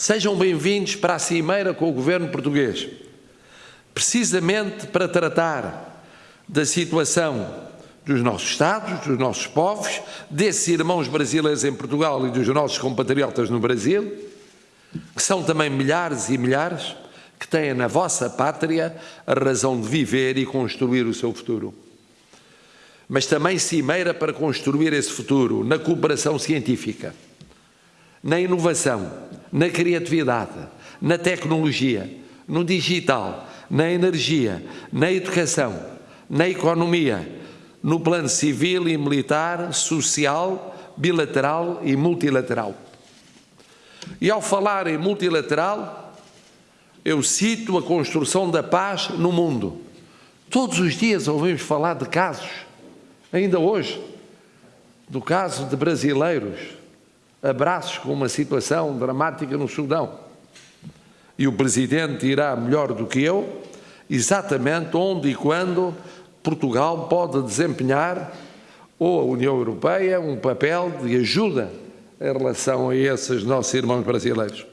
Sejam bem-vindos para a cimeira com o governo português, precisamente para tratar da situação dos nossos Estados, dos nossos povos, desses irmãos brasileiros em Portugal e dos nossos compatriotas no Brasil, que são também milhares e milhares, que têm na vossa pátria a razão de viver e construir o seu futuro. Mas também cimeira para construir esse futuro na cooperação científica, na inovação, na criatividade, na tecnologia, no digital, na energia, na educação, na economia, no plano civil e militar, social, bilateral e multilateral. E ao falar em multilateral, eu cito a construção da paz no mundo. Todos os dias ouvimos falar de casos, ainda hoje, do caso de brasileiros, abraços com uma situação dramática no Sudão. E o Presidente irá melhor do que eu, exatamente onde e quando Portugal pode desempenhar, ou a União Europeia, um papel de ajuda em relação a esses nossos irmãos brasileiros.